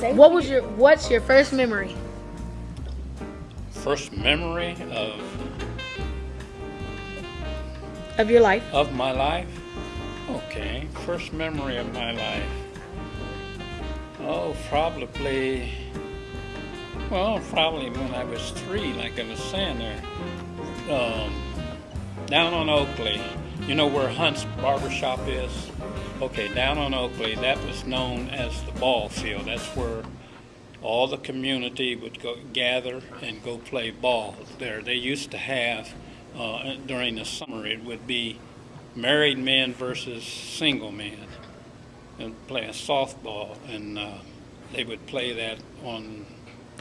What was your What's your first memory? First memory of Of your life? of my life. Okay, first memory of my life. Oh, probably. Well, probably when I was three, like I was saying there. Um, down on Oakley, you know where Hunt's Barbershop is? Okay, down on Oakley, that was known as the ball field. That's where all the community would go gather and go play ball there. They used to have uh, during the summer it would be married men versus single men and play a softball and uh, they would play that on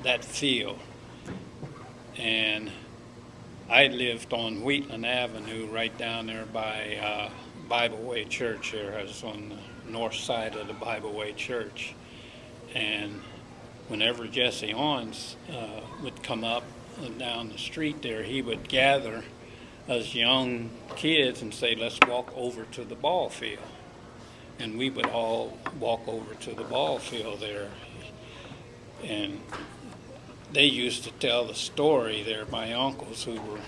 that field and I lived on Wheatland Avenue right down there by uh, Bible Way Church here. I was on the north side of the Bible Way Church and whenever Jesse Owens uh, would come up down the street there, he would gather us young kids and say, let's walk over to the ball field. And we would all walk over to the ball field there. And they used to tell the story there, my uncles who were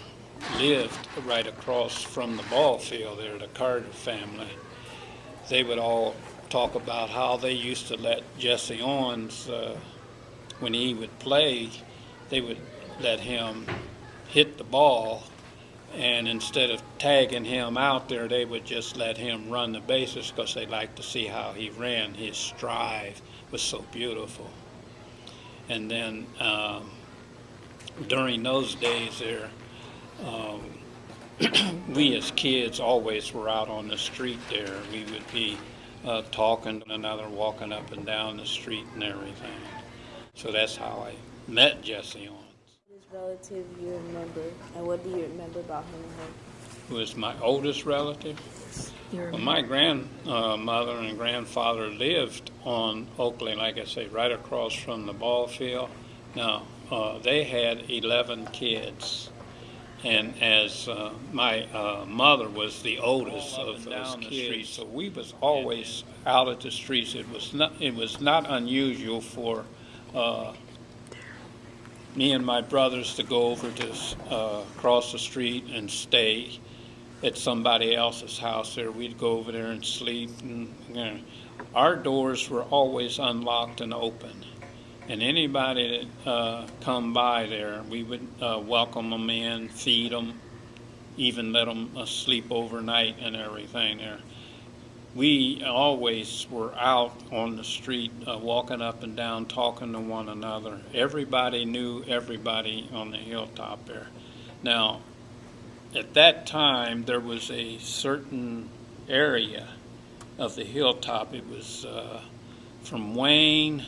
lived right across from the ball field there, the Carter family. They would all talk about how they used to let Jesse Owens uh, when he would play, they would let him hit the ball, and instead of tagging him out there, they would just let him run the bases because they liked to see how he ran. His stride was so beautiful. And then um, during those days there, um, we as kids always were out on the street there. We would be uh, talking to another, walking up and down the street and everything. So that's how I met Jesse Owens. This relative you remember, and what do you remember about him and her? Who was my oldest relative. Well, my grandmother and grandfather lived on Oakley, like I say, right across from the ball field. Now, uh, they had 11 kids. And as uh, my uh, mother was the oldest of those kids, so we was always out at the streets. It was not, it was not unusual for uh, me and my brothers to go over to uh, across the street and stay at somebody else's house there. We'd go over there and sleep. And, you know, our doors were always unlocked and open. And anybody that uh, come by there, we would uh, welcome them in, feed them, even let them uh, sleep overnight and everything there. We always were out on the street, uh, walking up and down, talking to one another. Everybody knew everybody on the hilltop there. Now, at that time, there was a certain area of the hilltop. It was uh, from Wayne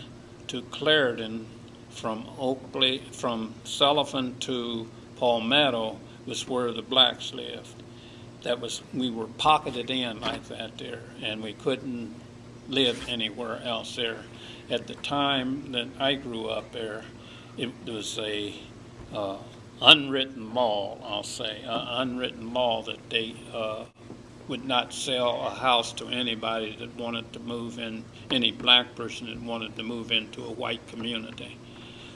to Clarendon, from Oakley, from Sullivan to Palmetto was where the blacks lived. That was we were pocketed in like that there, and we couldn't live anywhere else there. At the time that I grew up there, it was a uh, unwritten law, I'll say, an unwritten law that they uh, would not sell a house to anybody that wanted to move in, any black person that wanted to move into a white community.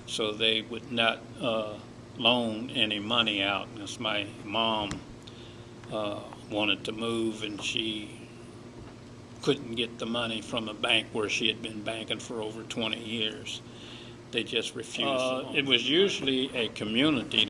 So they would not uh, loan any money out. Because my mom uh, wanted to move and she couldn't get the money from a bank where she had been banking for over 20 years. They just refused. Uh, it was usually a community